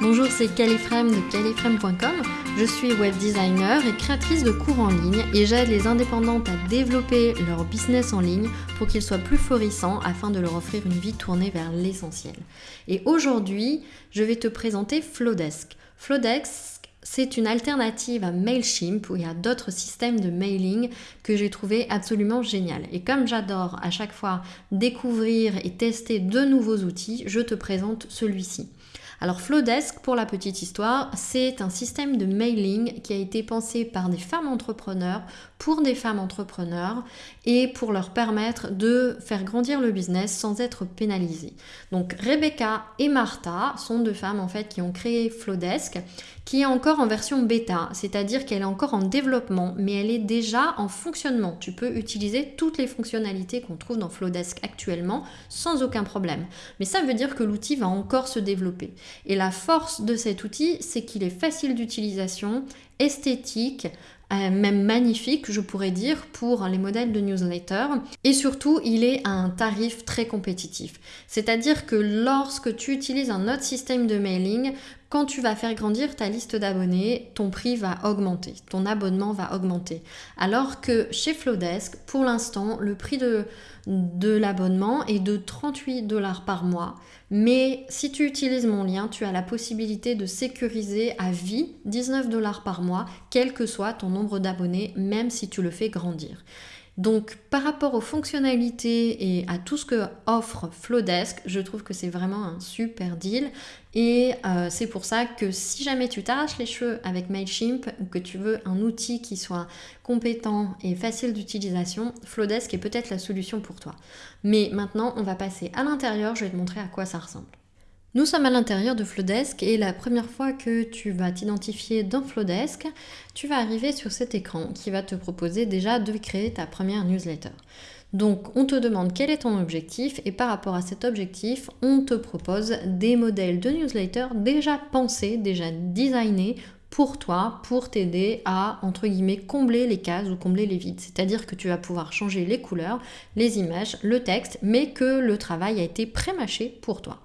Bonjour, c'est Califrame de califrame.com. Je suis web designer et créatrice de cours en ligne et j'aide les indépendantes à développer leur business en ligne pour qu'ils soient plus florissants afin de leur offrir une vie tournée vers l'essentiel. Et aujourd'hui, je vais te présenter Flowdesk. Flowdesk, c'est une alternative à Mailchimp où il y a d'autres systèmes de mailing que j'ai trouvé absolument génial. Et comme j'adore à chaque fois découvrir et tester de nouveaux outils, je te présente celui-ci. Alors Flowdesk, pour la petite histoire, c'est un système de mailing qui a été pensé par des femmes entrepreneurs pour des femmes entrepreneurs et pour leur permettre de faire grandir le business sans être pénalisées. Donc Rebecca et Martha sont deux femmes en fait qui ont créé Flowdesk qui est encore en version bêta, c'est-à-dire qu'elle est encore en développement, mais elle est déjà en fonctionnement. Tu peux utiliser toutes les fonctionnalités qu'on trouve dans Flowdesk actuellement sans aucun problème. Mais ça veut dire que l'outil va encore se développer. Et la force de cet outil, c'est qu'il est facile d'utilisation, esthétique, euh, même magnifique, je pourrais dire, pour les modèles de newsletter. Et surtout, il est à un tarif très compétitif. C'est-à-dire que lorsque tu utilises un autre système de mailing, quand tu vas faire grandir ta liste d'abonnés, ton prix va augmenter, ton abonnement va augmenter. Alors que chez Flowdesk, pour l'instant, le prix de, de l'abonnement est de 38 dollars par mois. Mais si tu utilises mon lien, tu as la possibilité de sécuriser à vie 19 dollars par mois, quel que soit ton nombre d'abonnés, même si tu le fais grandir. Donc par rapport aux fonctionnalités et à tout ce que offre Flowdesk, je trouve que c'est vraiment un super deal. Et euh, c'est pour ça que si jamais tu t'arraches les cheveux avec Mailchimp ou que tu veux un outil qui soit compétent et facile d'utilisation, Flowdesk est peut-être la solution pour toi. Mais maintenant, on va passer à l'intérieur, je vais te montrer à quoi ça ressemble. Nous sommes à l'intérieur de Flowdesk et la première fois que tu vas t'identifier dans Flowdesk, tu vas arriver sur cet écran qui va te proposer déjà de créer ta première newsletter. Donc on te demande quel est ton objectif et par rapport à cet objectif, on te propose des modèles de newsletter déjà pensés, déjà designés pour toi, pour t'aider à, entre guillemets, combler les cases ou combler les vides. C'est-à-dire que tu vas pouvoir changer les couleurs, les images, le texte, mais que le travail a été pré-mâché pour toi.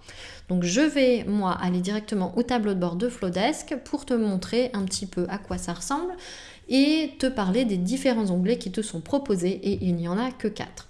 Donc je vais, moi, aller directement au tableau de bord de Flowdesk pour te montrer un petit peu à quoi ça ressemble et te parler des différents onglets qui te sont proposés et il n'y en a que quatre.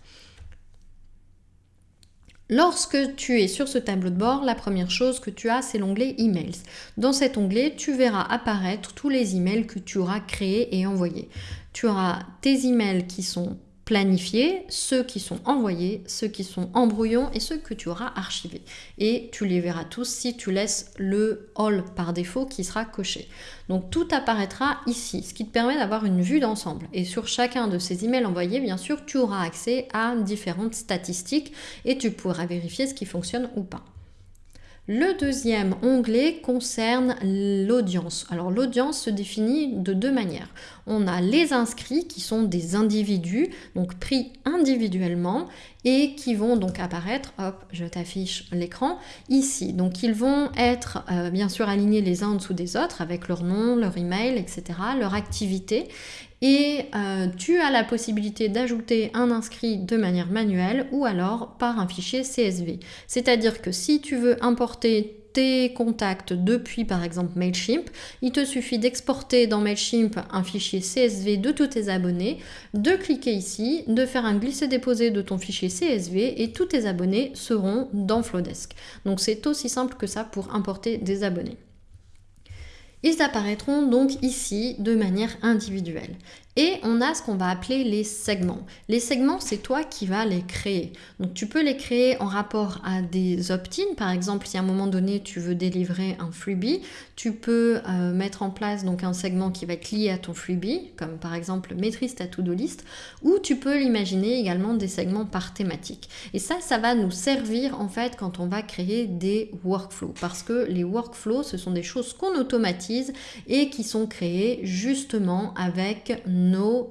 Lorsque tu es sur ce tableau de bord, la première chose que tu as, c'est l'onglet Emails. Dans cet onglet, tu verras apparaître tous les emails que tu auras créés et envoyés. Tu auras tes emails qui sont planifier ceux qui sont envoyés, ceux qui sont en brouillon et ceux que tu auras archivés. Et tu les verras tous si tu laisses le all par défaut qui sera coché. Donc tout apparaîtra ici, ce qui te permet d'avoir une vue d'ensemble. Et sur chacun de ces emails envoyés, bien sûr, tu auras accès à différentes statistiques et tu pourras vérifier ce qui fonctionne ou pas. Le deuxième onglet concerne l'audience. Alors l'audience se définit de deux manières. On a les inscrits qui sont des individus, donc pris individuellement et qui vont donc apparaître, hop, je t'affiche l'écran, ici. Donc ils vont être euh, bien sûr alignés les uns en dessous des autres avec leur nom, leur email, etc., leur activité et euh, tu as la possibilité d'ajouter un inscrit de manière manuelle ou alors par un fichier CSV. C'est-à-dire que si tu veux importer tes contacts depuis par exemple Mailchimp, il te suffit d'exporter dans Mailchimp un fichier CSV de tous tes abonnés, de cliquer ici, de faire un glisser-déposer de ton fichier CSV et tous tes abonnés seront dans Flowdesk. Donc c'est aussi simple que ça pour importer des abonnés. Ils apparaîtront donc ici de manière individuelle. Et on a ce qu'on va appeler les segments. Les segments, c'est toi qui vas les créer. Donc tu peux les créer en rapport à des opt-in. Par exemple, si à un moment donné tu veux délivrer un freebie, tu peux euh, mettre en place donc un segment qui va être lié à ton freebie, comme par exemple maîtrise ta to-do list, ou tu peux l'imaginer également des segments par thématique. Et ça, ça va nous servir en fait quand on va créer des workflows. Parce que les workflows, ce sont des choses qu'on automatise et qui sont créées justement avec nos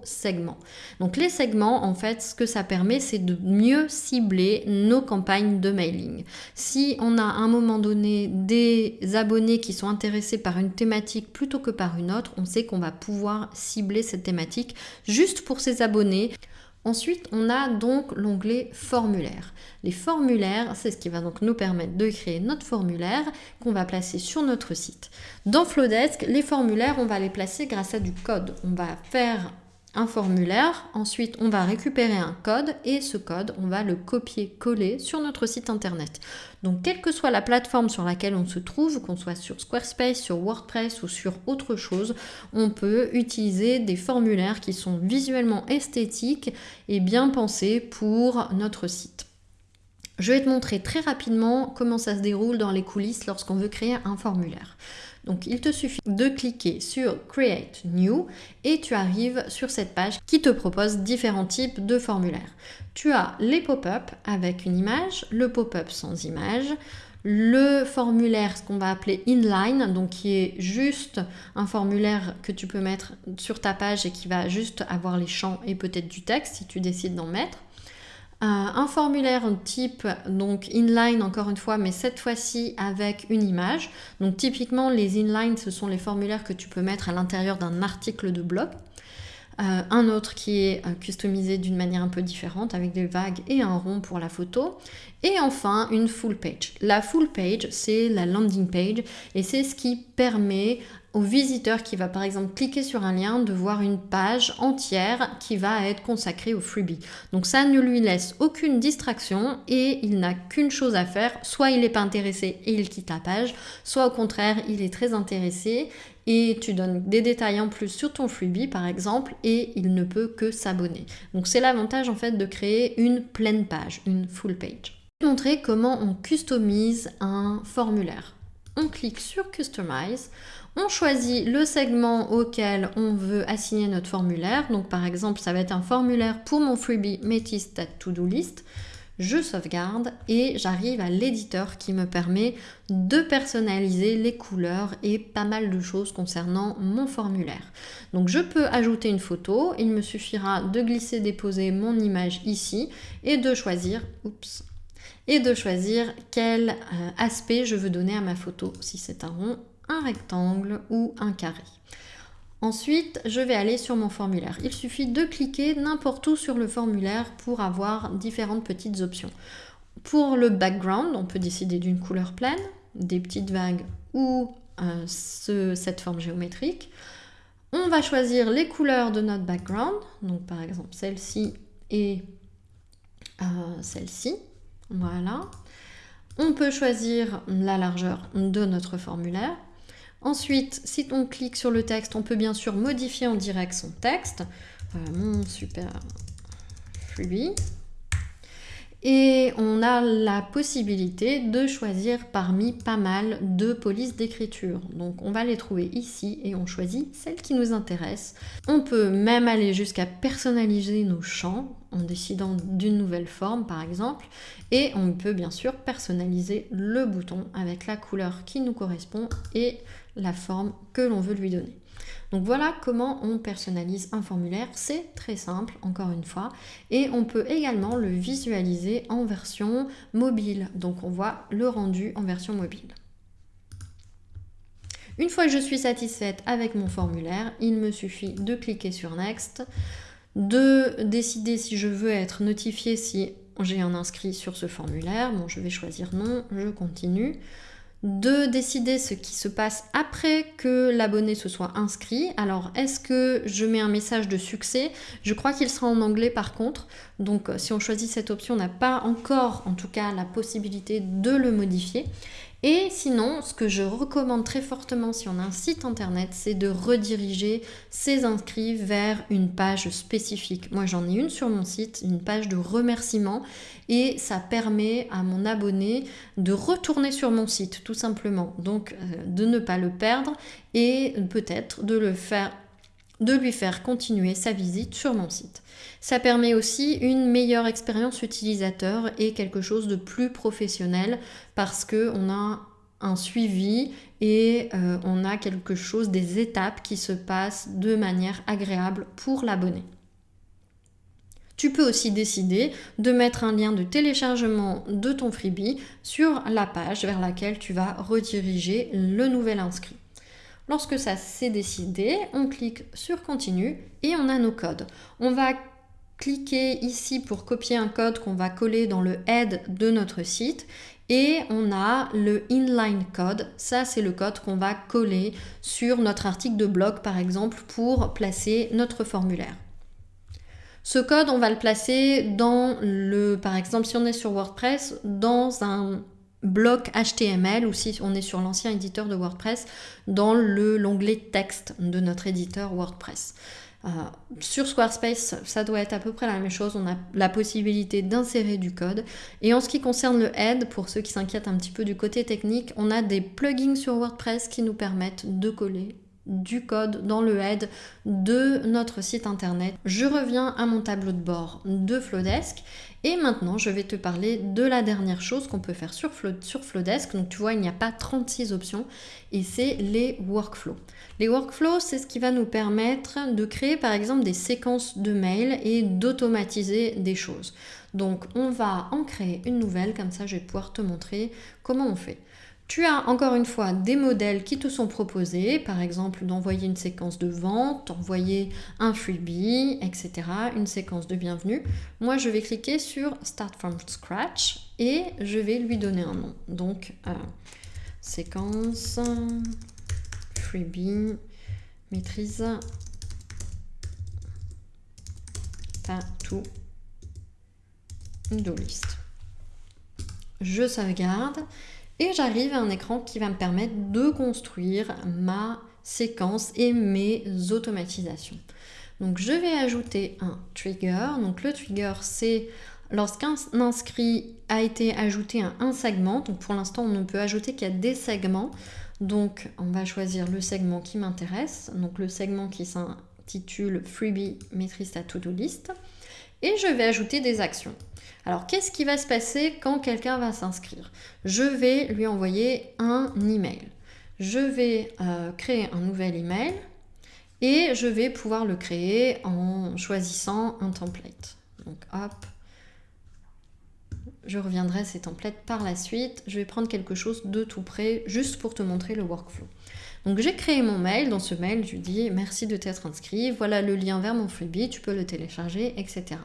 segments. Donc les segments, en fait, ce que ça permet, c'est de mieux cibler nos campagnes de mailing. Si on a à un moment donné des abonnés qui sont intéressés par une thématique plutôt que par une autre, on sait qu'on va pouvoir cibler cette thématique juste pour ces abonnés Ensuite, on a donc l'onglet formulaire. Les formulaires, c'est ce qui va donc nous permettre de créer notre formulaire qu'on va placer sur notre site. Dans Flowdesk, les formulaires, on va les placer grâce à du code. On va faire un formulaire, ensuite on va récupérer un code et ce code on va le copier-coller sur notre site internet. Donc quelle que soit la plateforme sur laquelle on se trouve, qu'on soit sur Squarespace, sur WordPress ou sur autre chose, on peut utiliser des formulaires qui sont visuellement esthétiques et bien pensés pour notre site. Je vais te montrer très rapidement comment ça se déroule dans les coulisses lorsqu'on veut créer un formulaire. Donc il te suffit de cliquer sur Create New et tu arrives sur cette page qui te propose différents types de formulaires. Tu as les pop-up avec une image, le pop-up sans image, le formulaire, ce qu'on va appeler inline, donc qui est juste un formulaire que tu peux mettre sur ta page et qui va juste avoir les champs et peut-être du texte si tu décides d'en mettre un formulaire type donc inline encore une fois mais cette fois-ci avec une image donc typiquement les inline ce sont les formulaires que tu peux mettre à l'intérieur d'un article de blog euh, un autre qui est euh, customisé d'une manière un peu différente avec des vagues et un rond pour la photo. Et enfin, une full page. La full page, c'est la landing page et c'est ce qui permet au visiteur qui va par exemple cliquer sur un lien de voir une page entière qui va être consacrée au freebie. Donc ça ne lui laisse aucune distraction et il n'a qu'une chose à faire, soit il n'est pas intéressé et il quitte la page, soit au contraire il est très intéressé et tu donnes des détails en plus sur ton freebie par exemple et il ne peut que s'abonner. Donc c'est l'avantage en fait de créer une pleine page, une full page. Je vais montrer comment on customise un formulaire. On clique sur Customize, on choisit le segment auquel on veut assigner notre formulaire. Donc par exemple, ça va être un formulaire pour mon freebie Métis To-Do List je sauvegarde et j'arrive à l'éditeur qui me permet de personnaliser les couleurs et pas mal de choses concernant mon formulaire. Donc je peux ajouter une photo, il me suffira de glisser déposer mon image ici et de choisir, et de choisir quel euh, aspect je veux donner à ma photo, si c'est un rond, un rectangle ou un carré. Ensuite, je vais aller sur mon formulaire. Il suffit de cliquer n'importe où sur le formulaire pour avoir différentes petites options. Pour le background, on peut décider d'une couleur pleine, des petites vagues ou euh, cette forme géométrique. On va choisir les couleurs de notre background, donc par exemple celle-ci et euh, celle-ci. Voilà. On peut choisir la largeur de notre formulaire. Ensuite, si on clique sur le texte, on peut bien sûr modifier en direct son texte. mon super freebie. Et on a la possibilité de choisir parmi pas mal de polices d'écriture. Donc on va les trouver ici et on choisit celle qui nous intéresse. On peut même aller jusqu'à personnaliser nos champs en décidant d'une nouvelle forme par exemple. Et on peut bien sûr personnaliser le bouton avec la couleur qui nous correspond et la forme que l'on veut lui donner. Donc voilà comment on personnalise un formulaire, c'est très simple encore une fois et on peut également le visualiser en version mobile. Donc on voit le rendu en version mobile. Une fois que je suis satisfaite avec mon formulaire, il me suffit de cliquer sur Next, de décider si je veux être notifié si j'ai un inscrit sur ce formulaire. Bon, je vais choisir non, je continue de décider ce qui se passe après que l'abonné se soit inscrit. Alors, est-ce que je mets un message de succès? Je crois qu'il sera en anglais par contre. Donc, euh, si on choisit cette option, on n'a pas encore, en tout cas, la possibilité de le modifier. Et sinon, ce que je recommande très fortement si on a un site internet, c'est de rediriger ses inscrits vers une page spécifique. Moi, j'en ai une sur mon site, une page de remerciement, et ça permet à mon abonné de retourner sur mon site, tout simplement. Donc, euh, de ne pas le perdre et peut-être de le faire de lui faire continuer sa visite sur mon site. Ça permet aussi une meilleure expérience utilisateur et quelque chose de plus professionnel parce qu'on a un suivi et euh, on a quelque chose, des étapes qui se passent de manière agréable pour l'abonné. Tu peux aussi décider de mettre un lien de téléchargement de ton freebie sur la page vers laquelle tu vas rediriger le nouvel inscrit. Lorsque ça s'est décidé, on clique sur continue et on a nos codes. On va cliquer ici pour copier un code qu'on va coller dans le head de notre site et on a le inline code. Ça, c'est le code qu'on va coller sur notre article de blog, par exemple, pour placer notre formulaire. Ce code, on va le placer dans le, par exemple, si on est sur WordPress, dans un bloc HTML ou si on est sur l'ancien éditeur de WordPress, dans l'onglet texte de notre éditeur WordPress. Euh, sur Squarespace, ça doit être à peu près la même chose. On a la possibilité d'insérer du code. Et en ce qui concerne le head, pour ceux qui s'inquiètent un petit peu du côté technique, on a des plugins sur WordPress qui nous permettent de coller du code dans le head de notre site internet. Je reviens à mon tableau de bord de Flowdesk et maintenant je vais te parler de la dernière chose qu'on peut faire sur, sur Flowdesk. Donc tu vois il n'y a pas 36 options et c'est les workflows. Les workflows c'est ce qui va nous permettre de créer par exemple des séquences de mails et d'automatiser des choses. Donc on va en créer une nouvelle comme ça je vais pouvoir te montrer comment on fait. Tu as encore une fois des modèles qui te sont proposés, par exemple d'envoyer une séquence de vente, d'envoyer un freebie, etc., une séquence de bienvenue. Moi, je vais cliquer sur Start from Scratch et je vais lui donner un nom. Donc, euh, séquence, freebie, maîtrise, ta tout do list. Je sauvegarde et j'arrive à un écran qui va me permettre de construire ma séquence et mes automatisations. Donc je vais ajouter un trigger. Donc le trigger c'est lorsqu'un inscrit a été ajouté à un segment. Donc pour l'instant on ne peut ajouter qu'à des segments. Donc on va choisir le segment qui m'intéresse. Donc le segment qui s'intitule Freebie maîtrise ta to-do list. Et je vais ajouter des actions. Alors, qu'est-ce qui va se passer quand quelqu'un va s'inscrire? Je vais lui envoyer un email. Je vais euh, créer un nouvel email et je vais pouvoir le créer en choisissant un template. Donc, hop, je reviendrai à ces templates par la suite. Je vais prendre quelque chose de tout près, juste pour te montrer le workflow. Donc j'ai créé mon mail, dans ce mail je dis merci de t'être inscrit, voilà le lien vers mon freebie, tu peux le télécharger, etc.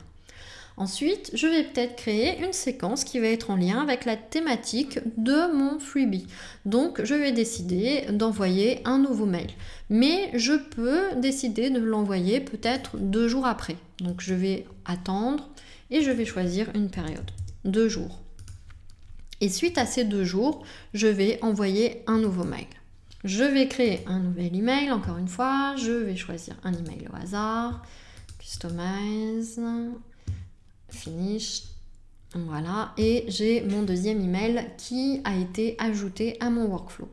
Ensuite, je vais peut-être créer une séquence qui va être en lien avec la thématique de mon freebie. Donc, je vais décider d'envoyer un nouveau mail. Mais je peux décider de l'envoyer peut-être deux jours après. Donc, je vais attendre et je vais choisir une période. Deux jours. Et suite à ces deux jours, je vais envoyer un nouveau mail. Je vais créer un nouvel email, encore une fois, je vais choisir un email au hasard, customize, finish. Voilà, et j'ai mon deuxième email qui a été ajouté à mon workflow.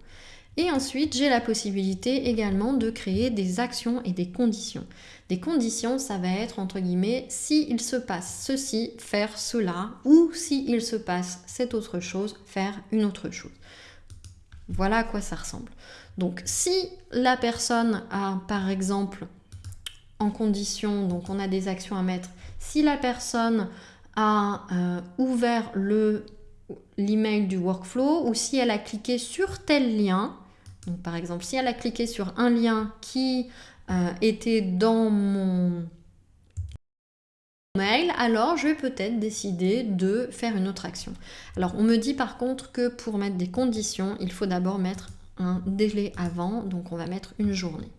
Et ensuite, j'ai la possibilité également de créer des actions et des conditions. Des conditions, ça va être entre guillemets, si il se passe ceci, faire cela, ou si il se passe cette autre chose, faire une autre chose. Voilà à quoi ça ressemble. Donc, si la personne a, par exemple, en condition, donc on a des actions à mettre, si la personne a euh, ouvert le l'email du workflow ou si elle a cliqué sur tel lien, donc par exemple si elle a cliqué sur un lien qui euh, était dans mon mail, alors je vais peut-être décider de faire une autre action. Alors on me dit par contre que pour mettre des conditions, il faut d'abord mettre un délai avant, donc on va mettre une journée.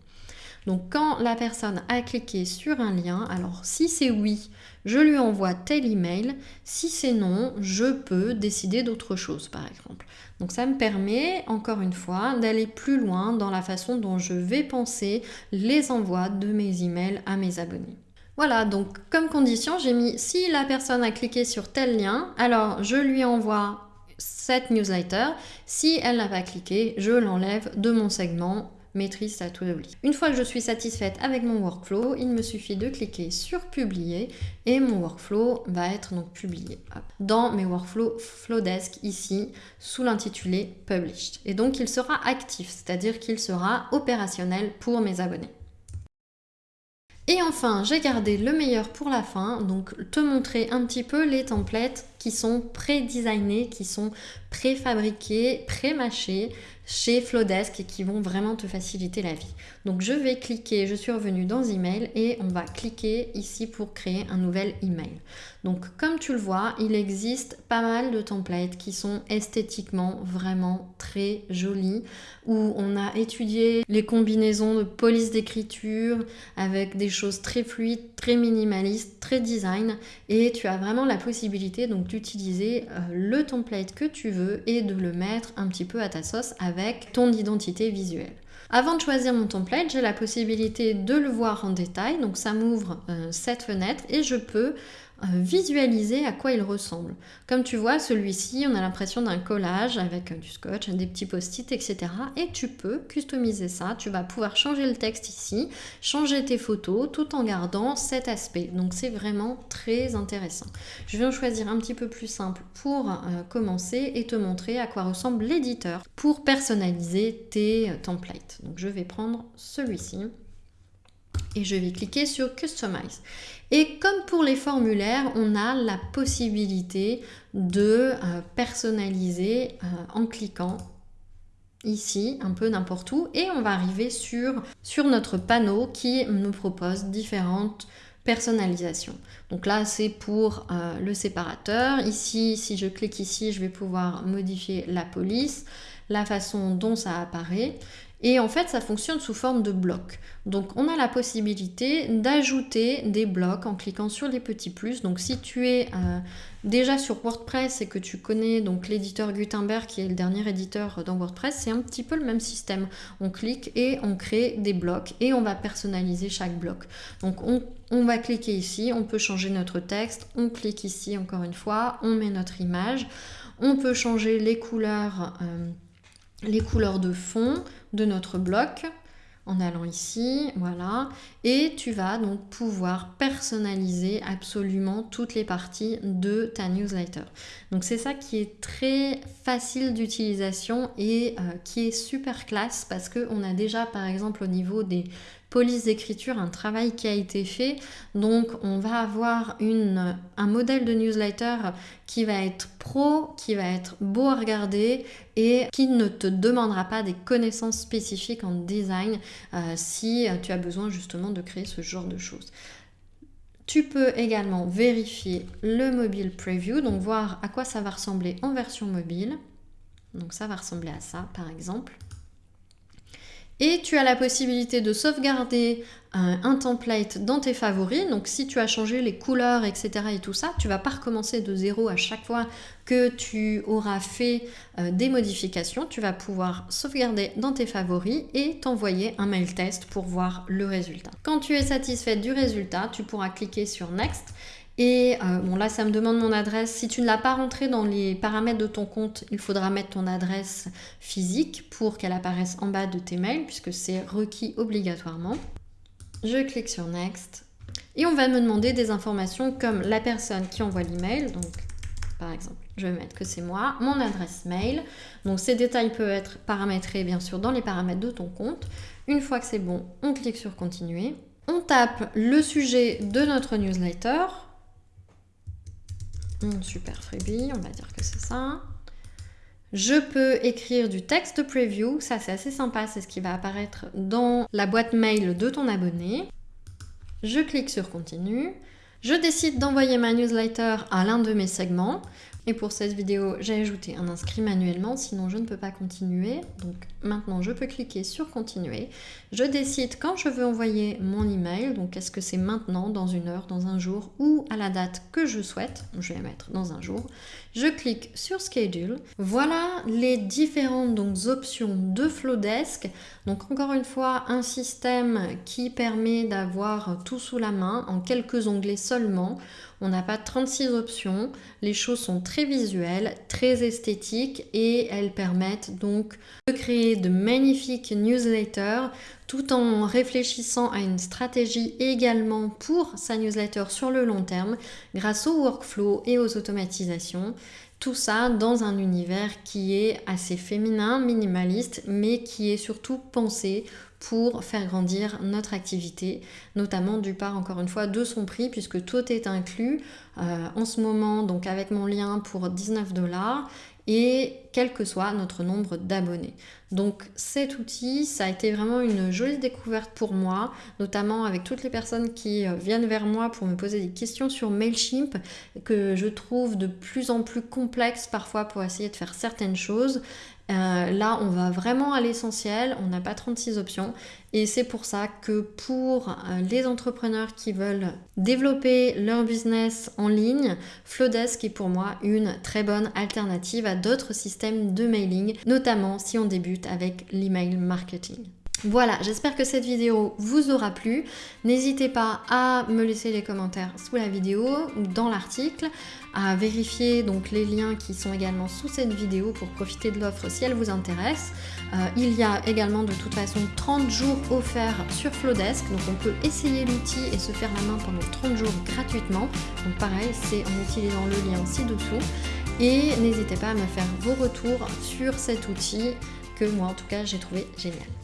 Donc quand la personne a cliqué sur un lien, alors si c'est oui, je lui envoie tel email. Si c'est non, je peux décider d'autre chose par exemple. Donc ça me permet encore une fois d'aller plus loin dans la façon dont je vais penser les envois de mes emails à mes abonnés. Voilà, donc comme condition, j'ai mis si la personne a cliqué sur tel lien, alors je lui envoie cette newsletter. Si elle n'a pas cliqué, je l'enlève de mon segment maîtrise ta to-do. Une fois que je suis satisfaite avec mon workflow, il me suffit de cliquer sur publier et mon workflow va être donc publié dans mes workflows Flowdesk ici sous l'intitulé published. Et donc il sera actif, c'est-à-dire qu'il sera opérationnel pour mes abonnés. Et enfin, j'ai gardé le meilleur pour la fin, donc te montrer un petit peu les templates sont pré-designés, qui sont préfabriqués, pré-mâchés chez Flowdesk et qui vont vraiment te faciliter la vie. Donc je vais cliquer, je suis revenue dans email et on va cliquer ici pour créer un nouvel email. Donc comme tu le vois, il existe pas mal de templates qui sont esthétiquement vraiment très jolis où on a étudié les combinaisons de police d'écriture avec des choses très fluides, très minimalistes, très design et tu as vraiment la possibilité donc d'utiliser euh, le template que tu veux et de le mettre un petit peu à ta sauce avec ton identité visuelle. Avant de choisir mon template, j'ai la possibilité de le voir en détail, donc ça m'ouvre euh, cette fenêtre et je peux visualiser à quoi il ressemble. Comme tu vois, celui-ci, on a l'impression d'un collage avec euh, du scotch, des petits post-it, etc. Et tu peux customiser ça. Tu vas pouvoir changer le texte ici, changer tes photos, tout en gardant cet aspect. Donc c'est vraiment très intéressant. Je vais en choisir un petit peu plus simple pour euh, commencer et te montrer à quoi ressemble l'éditeur pour personnaliser tes templates. Donc je vais prendre celui-ci et je vais cliquer sur Customize. Et comme pour les formulaires, on a la possibilité de euh, personnaliser euh, en cliquant ici, un peu n'importe où, et on va arriver sur, sur notre panneau qui nous propose différentes personnalisations. Donc là, c'est pour euh, le séparateur. Ici, si je clique ici, je vais pouvoir modifier la police, la façon dont ça apparaît. Et en fait, ça fonctionne sous forme de blocs. Donc, on a la possibilité d'ajouter des blocs en cliquant sur les petits plus. Donc, si tu es euh, déjà sur WordPress et que tu connais donc l'éditeur Gutenberg, qui est le dernier éditeur dans WordPress, c'est un petit peu le même système. On clique et on crée des blocs et on va personnaliser chaque bloc. Donc, on, va cliquer ici, on peut changer notre texte, on clique ici encore une fois, on met notre image, on peut changer les couleurs. Euh, les couleurs de fond de notre bloc en allant ici, voilà, et tu vas donc pouvoir personnaliser absolument toutes les parties de ta newsletter. Donc c'est ça qui est très facile d'utilisation et euh, qui est super classe parce qu'on a déjà par exemple au niveau des police d'écriture, un travail qui a été fait. Donc on va avoir une, un modèle de newsletter qui va être pro, qui va être beau à regarder et qui ne te demandera pas des connaissances spécifiques en design euh, si tu as besoin justement de créer ce genre de choses. Tu peux également vérifier le mobile preview, donc voir à quoi ça va ressembler en version mobile. Donc ça va ressembler à ça par exemple. Et tu as la possibilité de sauvegarder un, template dans tes favoris. Donc si tu as changé les couleurs, etc. et tout ça, tu vas pas recommencer de zéro à chaque fois que tu auras fait euh, des modifications. Tu vas pouvoir sauvegarder dans tes favoris et t'envoyer un mail test pour voir le résultat. Quand tu es satisfait du résultat, tu pourras cliquer sur Next et euh, bon là, ça me demande mon adresse. Si tu ne l'as pas rentré dans les paramètres de ton compte, il faudra mettre ton adresse physique pour qu'elle apparaisse en bas de tes mails, puisque c'est requis obligatoirement. Je clique sur Next. Et on va me demander des informations comme la personne qui envoie l'email. Donc, par exemple, je vais mettre que c'est moi, mon adresse mail. Donc, ces détails peuvent être paramétrés, bien sûr, dans les paramètres de ton compte. Une fois que c'est bon, on clique sur Continuer. On tape le sujet de notre newsletter super freebie, on va dire que c'est ça. Je peux écrire du texte preview, ça c'est assez sympa, c'est ce qui va apparaître dans la boîte mail de ton abonné. Je clique sur continue. Je décide d'envoyer ma newsletter à l'un de mes segments. Et pour cette vidéo, j'ai ajouté un inscrit manuellement, sinon je ne peux pas continuer. Donc maintenant, je peux cliquer sur continuer. Je décide quand je veux envoyer mon email. Donc est-ce que c'est maintenant, dans une heure, dans un jour ou à la date que je souhaite? Je vais mettre dans un jour. Je clique sur schedule. Voilà les différentes options de Flowdesk. Donc encore une fois, un système qui permet d'avoir tout sous la main en quelques onglets seulement. On n'a pas 36 options. Les choses sont très visuelles, très esthétiques et elles permettent donc de créer de magnifiques newsletters tout en réfléchissant à une stratégie également pour sa newsletter sur le long terme grâce au workflow et aux automatisations. Tout ça dans un univers qui est assez féminin, minimaliste, mais qui est surtout pensé pour faire grandir notre activité, notamment du part encore une fois de son prix puisque tout est inclus. Euh, en ce moment donc avec mon lien pour 19 dollars et quel que soit notre nombre d'abonnés. Donc cet outil, ça a été vraiment une jolie découverte pour moi, notamment avec toutes les personnes qui euh, viennent vers moi pour me poser des questions sur Mailchimp que je trouve de plus en plus complexes parfois pour essayer de faire certaines choses. Euh, là, on va vraiment à l'essentiel, on n'a pas 36 options et c'est pour ça que pour euh, les entrepreneurs qui veulent développer leur business en ligne, Flowdesk est pour moi une très bonne alternative à d'autres systèmes de mailing, notamment si on débute avec l'email marketing. Voilà, j'espère que cette vidéo vous aura plu. N'hésitez pas à me laisser les commentaires sous la vidéo ou dans l'article, à vérifier donc les liens qui sont également sous cette vidéo pour profiter de l'offre si elle vous intéresse. Euh, il y a également de toute façon 30 jours offerts sur Flowdesk, donc on peut essayer l'outil et se faire la main pendant 30 jours gratuitement. Donc pareil, c'est en utilisant le lien ci-dessous. Et n'hésitez pas à me faire vos retours sur cet outil que moi en tout cas j'ai trouvé génial.